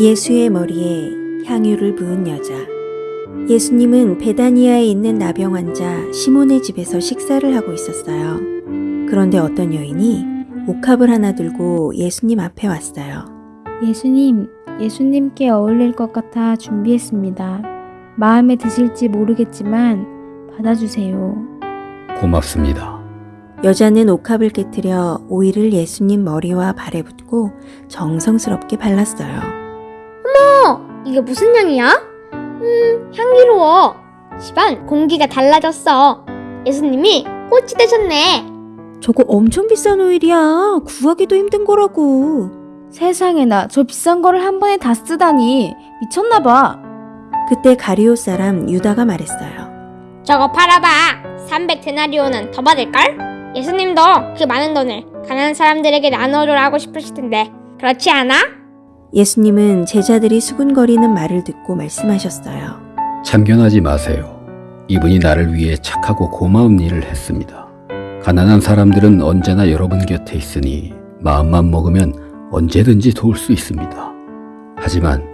예수의 머리에 향유를 부은 여자. 예수님은 베다니아에 있는 나병 환자 시몬의 집에서 식사를 하고 있었어요. 그런데 어떤 여인이 옥합을 하나 들고 예수님 앞에 왔어요. 예수님, 예수님께 어울릴 것 같아 준비했습니다. 마음에 드실지 모르겠지만 받아주세요. 고맙습니다. 여자는 옥합을 깨뜨려 오일을 예수님 머리와 발에 붓고 정성스럽게 발랐어요. 어, 이게 무슨 향이야? 음, 향기로워. 집안 공기가 달라졌어. 예수님이 꽃이 되셨네. 저거 엄청 비싼 오일이야. 구하기도 힘든 거라고. 세상에나 저 비싼 거를 한 번에 다 쓰다니 미쳤나 봐. 그때 가리오 사람 유다가 말했어요. 저거 팔아봐. 300데나리오는 더 받을걸? 예수님도 그 많은 돈을 가난한 사람들에게 나눠줘라 하고 싶으실 텐데 그렇지 않아? 예수님은 제자들이 수군거리는 말을 듣고 말씀하셨어요. 참견하지 마세요. 이분이 나를 위해 착하고 고마운 일을 했습니다. 가난한 사람들은 언제나 여러분 곁에 있으니 마음만 먹으면 언제든지 도울 수 있습니다. 하지만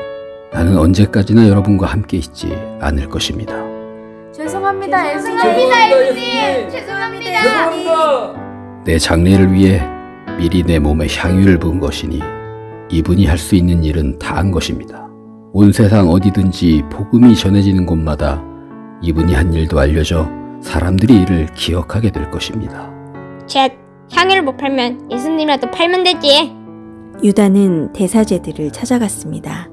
나는 언제까지나 여러분과 함께 있지 않을 것입니다. 죄송합니다, 죄송합니다, 예수님. 죄송합니다. 내 장례를 위해 미리 내 몸에 향유를 부은 것이니 이분이 할 수 있는 일은 다 한 것입니다. 온 세상 어디든지 복음이 전해지는 곳마다 이분이 한 일도 알려져 사람들이 이를 기억하게 될 것입니다. 쳇, 향유를 못 팔면 예수님이라도 팔면 되지. 유다는 대사제들을 찾아갔습니다.